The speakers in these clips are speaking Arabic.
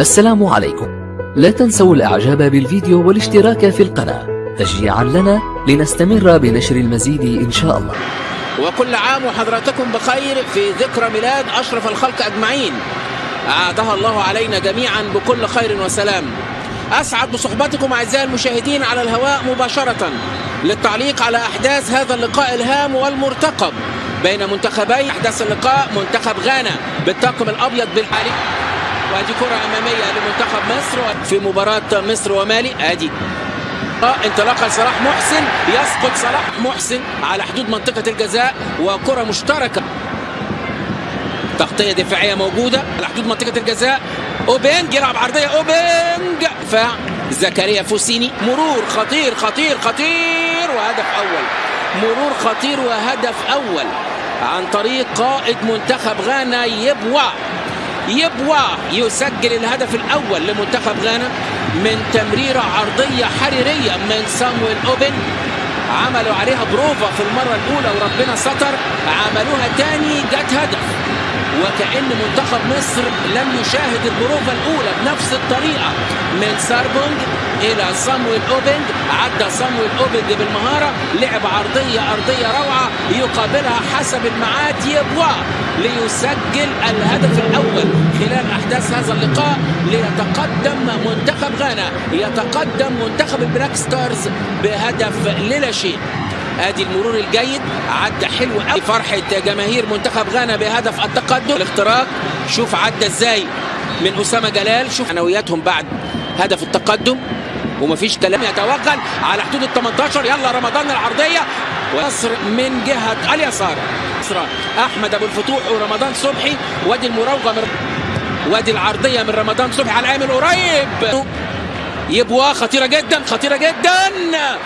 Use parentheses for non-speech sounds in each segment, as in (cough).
السلام عليكم. لا تنسوا الإعجاب بالفيديو والاشتراك في القناة. تشجيعا لنا لنستمر بنشر المزيد إن شاء الله. وكل عام وحضراتكم بخير في ذكرى ميلاد أشرف الخلق أجمعين. أعادها الله علينا جميعا بكل خير وسلام. أسعد بصحبتكم أعزائي المشاهدين على الهواء مباشرة للتعليق على أحداث هذا اللقاء الهام والمرتقب بين منتخبي. أحداث اللقاء منتخب غانا بالطاقم الأبيض بالحالي. وادي كرة أمامية لمنتخب مصر في مباراة مصر ومالي. آدي. انطلاقه لصلاح محسن. يسقط صلاح محسن على حدود منطقة الجزاء وكرة مشتركة. تغطية دفاعية موجودة على حدود منطقة الجزاء. أوبينج يلعب عرضية. أوبينج. دفاع زكريا فوسيني. مرور خطير خطير خطير. وهدف أول. مرور خطير وهدف أول. عن طريق قائد منتخب غانا يبوا يبوا يسجل الهدف الأول لمنتخب غانا من تمريرة عرضية حريرية من سامويل أوبن. عملوا عليها بروفا في المرة الأولى وربنا ستر. عملوها تاني جت هدف. وكأن منتخب مصر لم يشاهد البروفا الأولى بنفس الطريقة. من ساربونج إلى صامويل أوبنج عدى صامويل أوبنج بالمهارة لعب عرضية أرضية روعة يقابلها حسب الميعاد يبوا ليسجل الهدف الأول خلال أحداث هذا اللقاء. ليتقدم منتخب غانا يتقدم منتخب ال Black Stars بهدف للا شيء ادي المرور الجيد عدى حلو قوي. فرحة جماهير منتخب غانا بهدف التقدم. الاختراق شوف عدى إزاي من أسامة جلال. شوف معنوياتهم بعد هدف التقدم. ومفيش كلام. يتوغل على حدود ال 18 يلا رمضان العرضية. ويصر من جهة اليسار. أحمد أبو الفتوح ورمضان صبحي. وادي المراوغة من وادي العرضية من رمضان صبحي. على العامل قريب يبوا خطيرة جدا خطيرة جدا.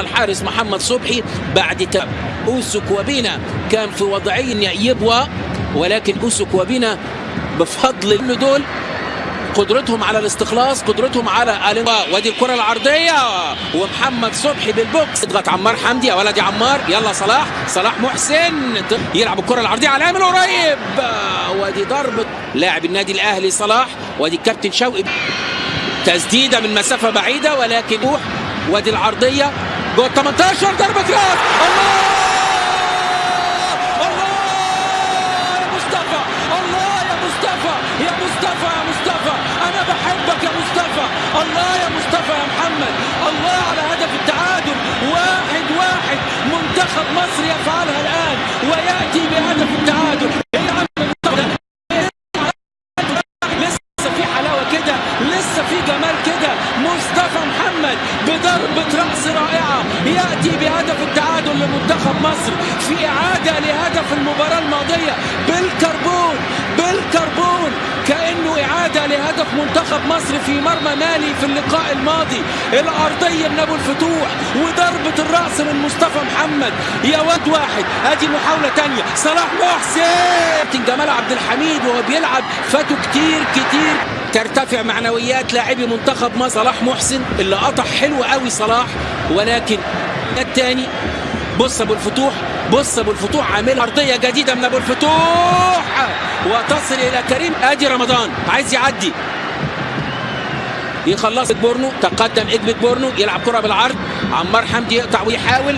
الحارس محمد صبحي بعد اوسو كوابينا كان في وضعين يبوا ولكن اوسو كوابينا بفضل ان دول قدرتهم على الاستخلاص قدرتهم على الانواء وادي الكرة العرضية. ومحمد صبحي بالبوكس. اضغط عمار حمدي يا ولدي عمار. يلا صلاح صلاح محسن. يلعب الكرة العرضية على الامل قريب. وادي ضربه لاعب النادي الأهلي صلاح وادي الكابتن شوقي. تسديدة من مسافة بعيدة ولكن روح وادي العرضية. جوه 18 ضربة راس. الله! الله! يا مصطفى! الله! يا مصطفى! يا مصطفى! يا مصطفى! أنا بحبك يا مصطفى! الله يا مصطفى يا محمد! الله على هدف التعادل. واحد واحد. منتخب مصر يفعلها الآن ويأتي بهدف لهدف منتخب مصر في مرمى مالي في اللقاء الماضي. الأرضية من أبو الفتوح وضربة الرأس من مصطفى محمد. يا واد واحد أدي محاولة تانية. صلاح محسن! جمال عبد الحميد وهو بيلعب. فاتوا كتير كتير. ترتفع معنويات لاعبي منتخب مصر. صلاح محسن اللي قطع حلو قوي صلاح. ولكن الثاني بص أبو الفتوح بص أبو الفتوح عامل أرضية جديدة من أبو الفتوح. وتصل إلى كريم ادي رمضان. عايز يعدي. يخلص بورنو. تقدم اجبت بورنو. يلعب كرة بالعرض. عمار حمدي يقطع ويحاول.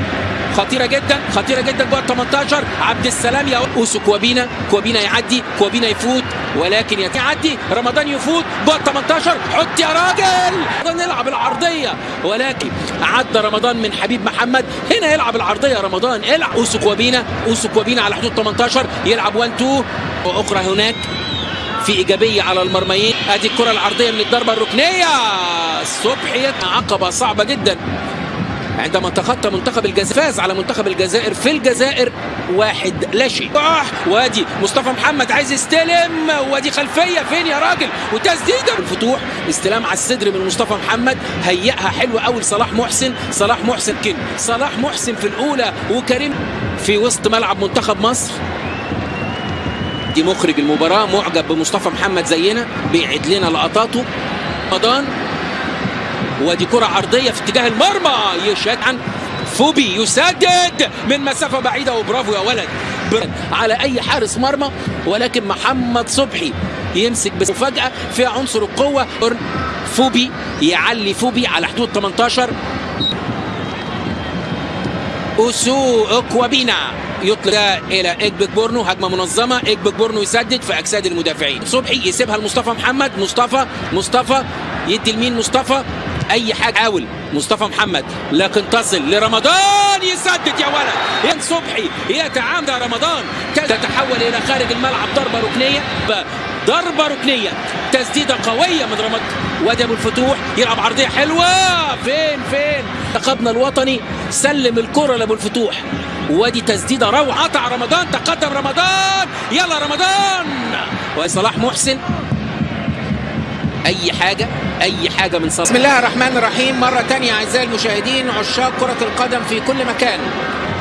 خطيرة جدا. خطيرة جدا. جوه ال 18 عبد السلام يا أوسو كوابينا. كوابينا يعدي. كوابينا يفوت. ولكن يعدي رمضان يفوت جوه ال 18 حط يا راجل! يلعب العرضية. ولكن عدى رمضان من حبيب محمد. هنا يلعب العرضية رمضان. العب. اوسو كوابينا اوسو كوابينا على حدود 18 يلعب 1 2 وأخرى هناك. في إيجابية على المرميين. ادي الكرة العرضية من الضربة الركنية. صبحي عقبة صعبة جدا. عندما تخطى منتخب الجزائر فاز على منتخب الجزائر في الجزائر واحد لا شيء. وادي مصطفى محمد عايز يستلم. وادي خلفية. فين يا راجل؟ وتسديدة. الفتوح استلام على الصدر من مصطفى محمد. هيئها حلوة قوي لصلاح محسن. صلاح محسن كن. صلاح محسن في الأولى. وكريم في وسط ملعب منتخب مصر. دي مخرج المباراة. معجب بمصطفى محمد زينا. بيعد لنا لقطاته. رمضان. ودي كرة عرضية في اتجاه المرمى. يشاد عن فوبي يسدد من مسافة بعيدة. وبرافو يا ولد. على أي حارس مرمى ولكن محمد صبحي يمسك بس مفاجأة فيها عنصر القوة. فوبي يعلي فوبي على حدود 18 أوسو أكوابينا. يطلق إلى اجبك بورنو هجمة منظمة. اجبك بورنو يسدد في أجساد المدافعين. صبحي يسيبها لمصطفى محمد. مصطفى مصطفى يدي لمين مصطفى؟ أي حاجة. حاول مصطفى محمد لكن تصل لرمضان. يسدد يا ولد. ين صبحي يتعامد رمضان. تتحول إلى خارج الملعب ضربة ركنية. ضربة ركنية. تسديدة قوية من رمضان وادي ابو الفتوح. يلعب عرضية حلوة. فين فين؟ منتخبنا الوطني. سلم الكرة لأبو الفتوح. وادي تسديدة روعة. قطع رمضان. تقدم رمضان. يلا رمضان. وصلاح محسن. أي حاجة أي حاجة من صلاح بسم الله الرحمن الرحيم. مرة ثانية أعزائي المشاهدين عشاق كرة القدم في كل مكان.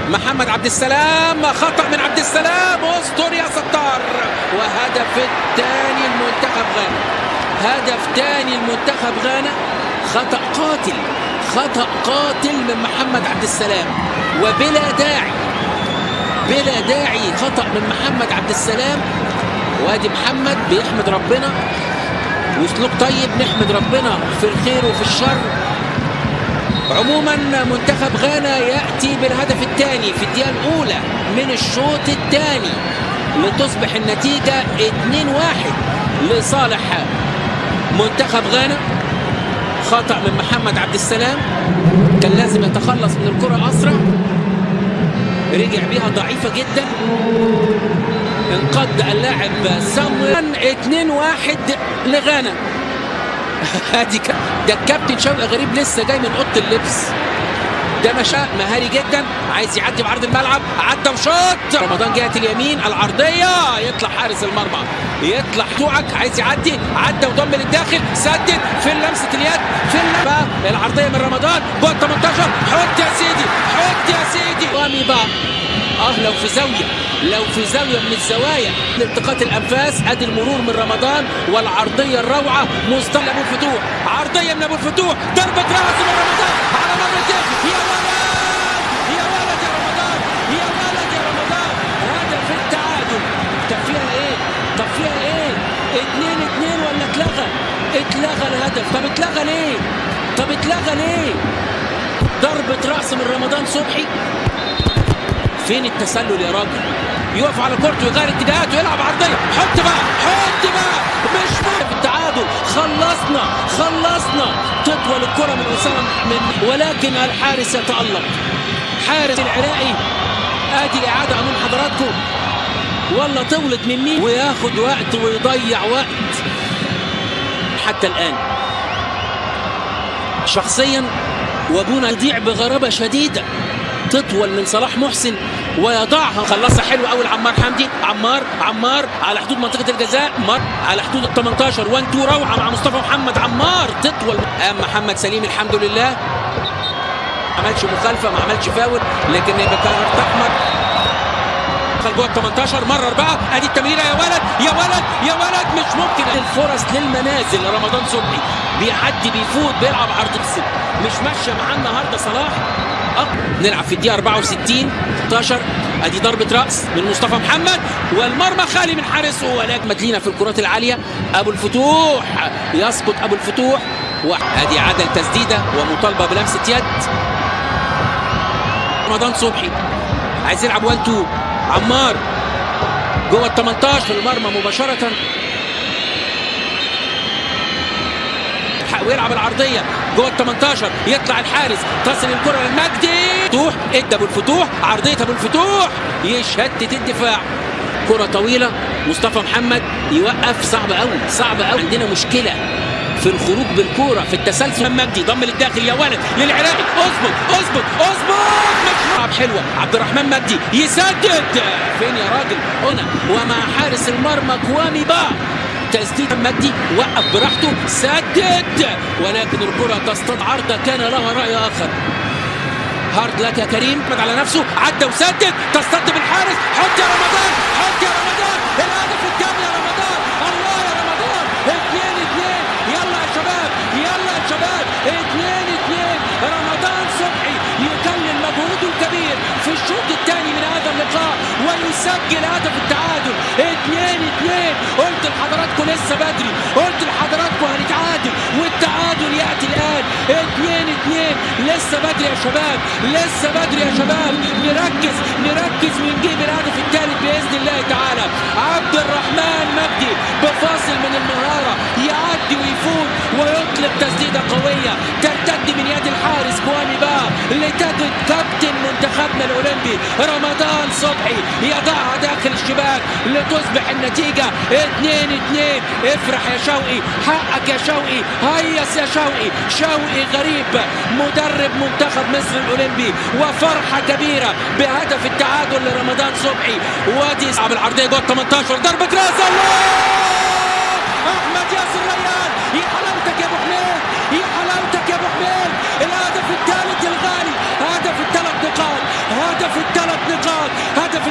محمد عبد السلام خطأ من عبد السلام استر يا ستار. وهدف الثاني المنتخب غانا. هدف ثاني المنتخب غانا. خطأ قاتل خطأ قاتل من محمد عبد السلام. وبلا داعي بلا داعي خطأ من محمد عبد السلام. وادي محمد بيحمد ربنا. وسلوك طيب نحمد ربنا في الخير وفي الشر. عموما منتخب غانا يأتي بالهدف الثاني في الدقيقة الأولى من الشوط الثاني لتصبح النتيجة 2-1 لصالح منتخب غانا. خطا من محمد عبد السلام كان لازم يتخلص من الكرة أسرع. رجع بيها ضعيفة جدا. انقض اللاعب سامويل. 2-1 لغانا. (laughs) ادي ده الكابتن شوقي غريب لسه جاي من أوضة اللبس. ده مشى مهاري جدا. عايز يعدي بعرض الملعب. عدى وشاط رمضان جهة اليمين. العرضية. يطلع حارس المرمى. يطلع توعك. عايز يعدي. عدى وضم للداخل. سدد. في لمسة اليد. في اللمسة. العرضية من رمضان. جوه 18 حط يا سيدي. حط يا سيدي. رامي بقى آه لو في زاوية لو في زاوية من الزوايا لالتقاط الأنفاس ادي المرور من رمضان والعرضية الروعة مصطفى أبو الفتوح. عرضية من أبو الفتوح ضربه راس من رمضان. على مرتين يا ولد! يا ولد يا رمضان! يا ولد يا رمضان! هدف التعادل. طب فيها إيه؟ طب فيها إيه؟ اتنين اتنين ولا اتلغى؟ اتلغى الهدف. طب اتلغى ليه؟ طب اتلغى ليه؟ ضربه راس من رمضان صبحي. فين التسلل يا راجل؟ يقف على كورته ويغير اتجاهاته ويلعب عرضيه حط بقى حط بقى. مش في التعادل. خلصنا خلصنا. تطول الكره من أسامة من ولكن الحارس يتألق. حارس العراقي. آدي الإعادة أمام حضراتكم. والله طولت من مين؟ وياخد وقت ويضيع وقت. حتى الآن. شخصيا وأبونا يضيع بغرابة شديدة. تطول من صلاح محسن ويضعها. خلصها حلو قوي لعمار حمدي. عمار عمار على حدود منطقة الجزاء. مر على حدود ال 18 1 2 روعه مع مصطفى محمد. عمار تطول. قام محمد سليم الحمد لله. ما عملش مخالفة ما عملش فاول لكن كارت أحمر. دخل جوه ال 18 مرر بقى. أدي التمريرة. يا ولد يا ولد يا ولد. مش ممكن. الفرص للمنازل. رمضان صبحي بيعدي بيفوت بيلعب عرض بس مش ماشية معاه النهارده صلاح. نلعب في الدقيقة 64 16 أدي ضربة رأس من مصطفى محمد. والمرمى خالي من حارسه ولكن مدلينا في الكرات العالية. أبو الفتوح. يسقط أبو الفتوح. وادي عدل تسديدة ومطالبة بلمسة يد. رمضان صبحي. عايز يلعب 1 2 عمار. جوه ال 18 في المرمى مباشرة. ويلعب العرضية. جوه ال 18 يطلع الحارس. تصل الكرة للمجدي. فتوح. ادى ابو الفتوح عرضيه ابو الفتوح يشتت الدفاع. كرة طويلة. مصطفى محمد يوقف. صعب قوي صعب قوي عندنا مشكلة في الخروج بالكورة في التسلسل. مجدي ضم للداخل. يا ولد. للعراقي. اظبط اظبط اظبط ملعب حلوة. عبد الرحمن مجدي يسدد. فين يا راجل؟ هنا. ومع حارس المرمى كوامي با تسديد مجدي وقف براحته سدد! ولكن الكرة تصطاد عرضة كان لها رأي آخر. هارد لك يا كريم. على نفسه. عدى وسدد. تصطاد بالحارس حط يا رمضان. حط يا رمضان. الهدف الثاني يا رمضان. الله يا رمضان. اثنين اثنين. يلا يا شباب. يلا يا شباب. اثنين اثنين. رمضان صبحي. يكلل مجهوده الكبير في الشوط الثاني من هذا اللقاء ويسجل هدف التعادل. لحضراتكم لسه بدري قلت لحضراتكم هنتعادل والتعادل يأتي الآن. 2 2 لسه بدري يا شباب لسه بدري يا شباب. نركز نركز ونجيب الهدف الثالث بإذن الله تعالى. عبد الرحمن مجدي بفاصل من المهارة يعدي ويفوت ويطلق تسديده قويه با لتجد كابتن منتخبنا الاولمبي رمضان صبحي يضعها داخل الشباك لتصبح النتيجة. 2 2 افرح يا شوقي. حقك يا شوقي. هيص يا شوقي. شوقي غريب. مدرب منتخب مصر الاولمبي وفرحة كبيرة بهدف التعادل لرمضان صبحي. وادي صعب العرضية جوه 18 ضربة راس الله! أحمد ياسر ريان يا حلاوتك يا ابو حميد يا حلاوتك يا ابو حميد الهدف الثالث الغالي هدف الثلاث نقاط هدف الثلاث نقاط هدف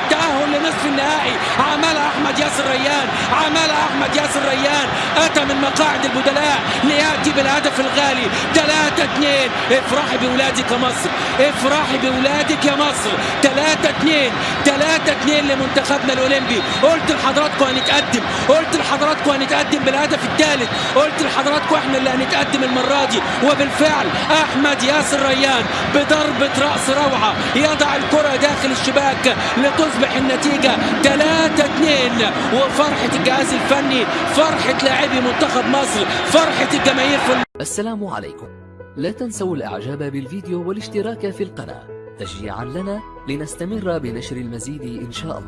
لنصف النهائي. عملها أحمد ياسر ريان عملها أحمد ياسر ريان. أتى من مقاعد البدلاء ليأتي بالهدف الغالي. 3 2 افرحي بولادك يا مصر. افرحي بولادك يا مصر. 3 2 3 2 لمنتخبنا الأولمبي. قلت لحضراتكم هنتقدم. قلت لحضراتكم هنتقدم بالهدف الثالث. قلت لحضراتكم إحنا اللي هنتقدم المرة دي. وبالفعل أحمد ياسر ريان بضربة رأس روعة يضع الكرة داخل الشباك لتصبح النتيجة 3 2 وفرحة الجهاز الفني فرحة لاعبي منتخب مصر فرحة الجماهير في السلام عليكم. لا تنسوا الإعجاب بالفيديو والاشتراك في القناة. تشجيعا لنا لنستمر بنشر المزيد إن شاء الله.